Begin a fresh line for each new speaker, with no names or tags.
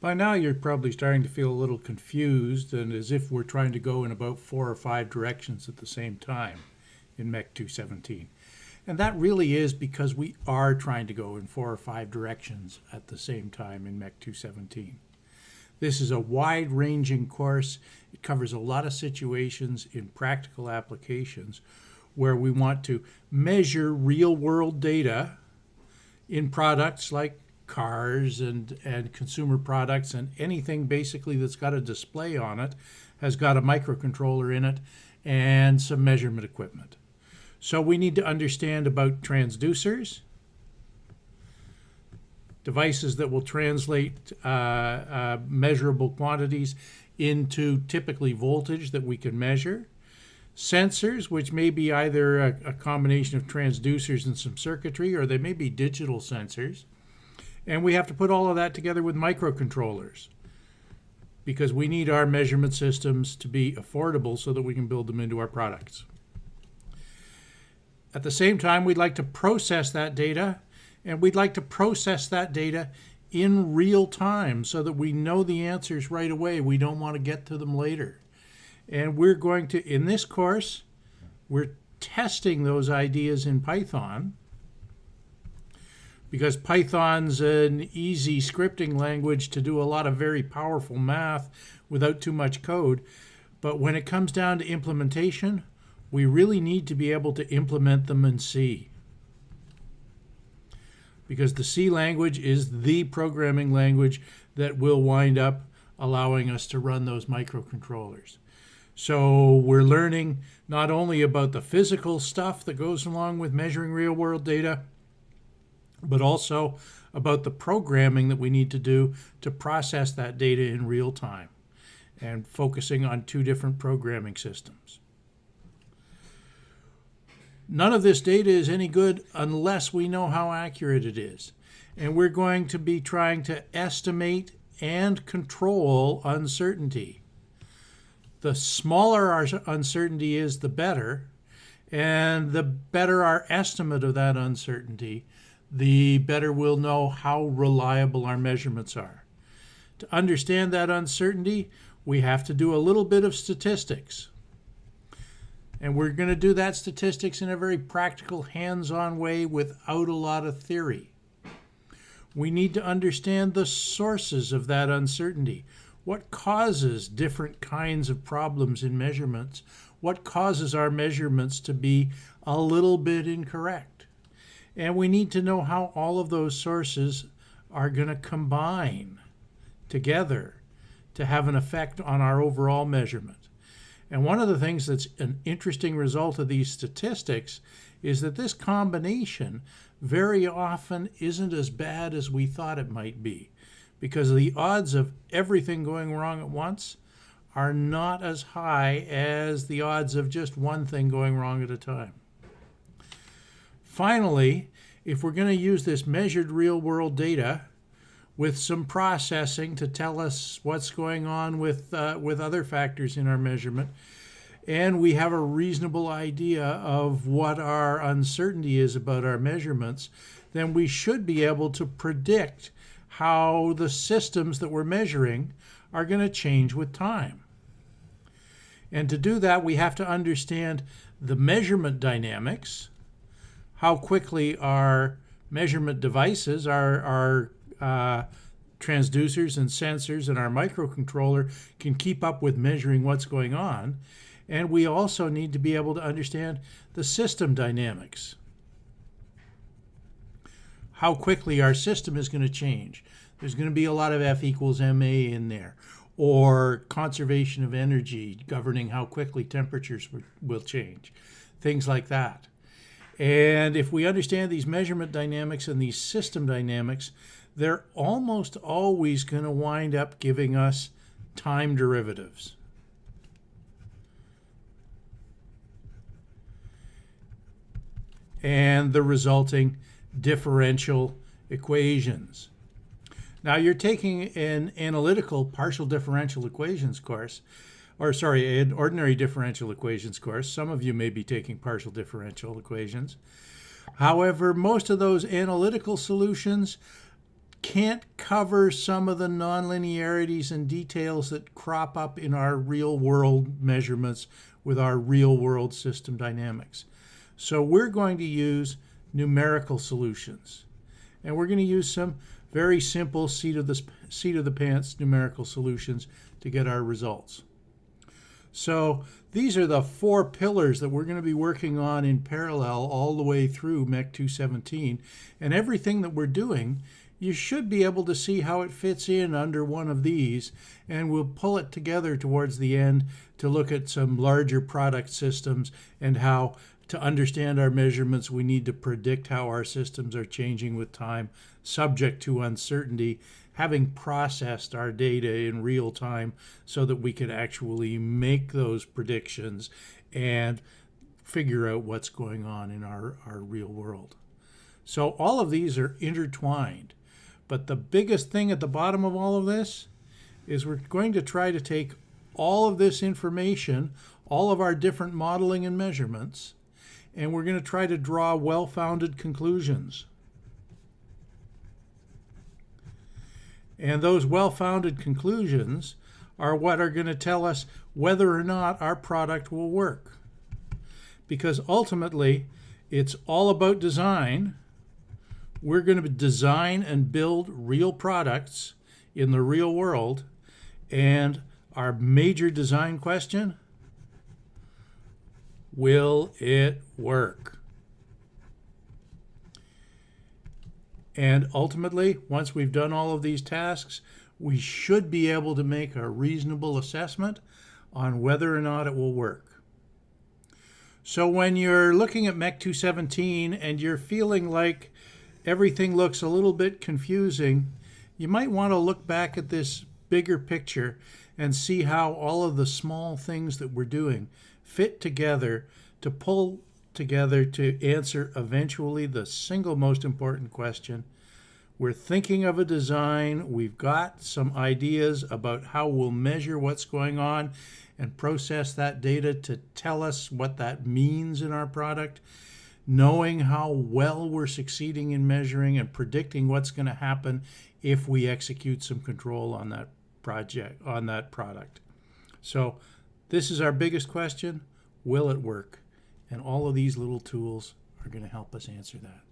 By now, you're probably starting to feel a little confused and as if we're trying to go in about four or five directions at the same time in MEC 217. And that really is because we are trying to go in four or five directions at the same time in MEC 217. This is a wide ranging course. It covers a lot of situations in practical applications where we want to measure real world data in products like cars and, and consumer products and anything basically that's got a display on it has got a microcontroller in it and some measurement equipment. So we need to understand about transducers, devices that will translate uh, uh, measurable quantities into typically voltage that we can measure, sensors, which may be either a, a combination of transducers and some circuitry, or they may be digital sensors, and we have to put all of that together with microcontrollers because we need our measurement systems to be affordable so that we can build them into our products. At the same time, we'd like to process that data and we'd like to process that data in real time so that we know the answers right away. We don't want to get to them later. And we're going to, in this course, we're testing those ideas in Python because Python's an easy scripting language to do a lot of very powerful math without too much code. But when it comes down to implementation, we really need to be able to implement them in C. Because the C language is the programming language that will wind up allowing us to run those microcontrollers. So we're learning not only about the physical stuff that goes along with measuring real world data, but also about the programming that we need to do to process that data in real time and focusing on two different programming systems. None of this data is any good unless we know how accurate it is. And we're going to be trying to estimate and control uncertainty. The smaller our uncertainty is, the better. And the better our estimate of that uncertainty, the better we'll know how reliable our measurements are. To understand that uncertainty, we have to do a little bit of statistics. And we're going to do that statistics in a very practical, hands-on way without a lot of theory. We need to understand the sources of that uncertainty. What causes different kinds of problems in measurements? What causes our measurements to be a little bit incorrect? And we need to know how all of those sources are going to combine together to have an effect on our overall measurement. And one of the things that's an interesting result of these statistics is that this combination very often isn't as bad as we thought it might be because the odds of everything going wrong at once are not as high as the odds of just one thing going wrong at a time. Finally, if we're going to use this measured real world data with some processing to tell us what's going on with, uh, with other factors in our measurement, and we have a reasonable idea of what our uncertainty is about our measurements, then we should be able to predict how the systems that we're measuring are going to change with time. And to do that, we have to understand the measurement dynamics, how quickly our measurement devices, our, our uh, transducers and sensors and our microcontroller can keep up with measuring what's going on. And we also need to be able to understand the system dynamics. How quickly our system is going to change. There's going to be a lot of F equals MA in there. Or conservation of energy, governing how quickly temperatures will change. Things like that. And if we understand these measurement dynamics and these system dynamics, they're almost always going to wind up giving us time derivatives. And the resulting differential equations. Now you're taking an analytical partial differential equations course, or sorry, ordinary differential equations course. Some of you may be taking partial differential equations. However, most of those analytical solutions can't cover some of the nonlinearities and details that crop up in our real world measurements with our real world system dynamics. So we're going to use numerical solutions. And we're going to use some very simple seat of the seat of the pants numerical solutions to get our results. So these are the four pillars that we're going to be working on in parallel all the way through MEC 217. And everything that we're doing you should be able to see how it fits in under one of these and we'll pull it together towards the end to look at some larger product systems and how to understand our measurements we need to predict how our systems are changing with time subject to uncertainty having processed our data in real time so that we can actually make those predictions and figure out what's going on in our, our real world. So all of these are intertwined. But the biggest thing at the bottom of all of this is we're going to try to take all of this information, all of our different modeling and measurements, and we're going to try to draw well-founded conclusions. And those well-founded conclusions are what are going to tell us whether or not our product will work. Because ultimately, it's all about design, we're going to design and build real products in the real world. And our major design question will it work? And ultimately, once we've done all of these tasks, we should be able to make a reasonable assessment on whether or not it will work. So when you're looking at MEC 217 and you're feeling like everything looks a little bit confusing, you might want to look back at this bigger picture and see how all of the small things that we're doing fit together to pull together to answer eventually the single most important question. We're thinking of a design, we've got some ideas about how we'll measure what's going on and process that data to tell us what that means in our product knowing how well we're succeeding in measuring and predicting what's going to happen if we execute some control on that project, on that product. So this is our biggest question. Will it work? And all of these little tools are going to help us answer that.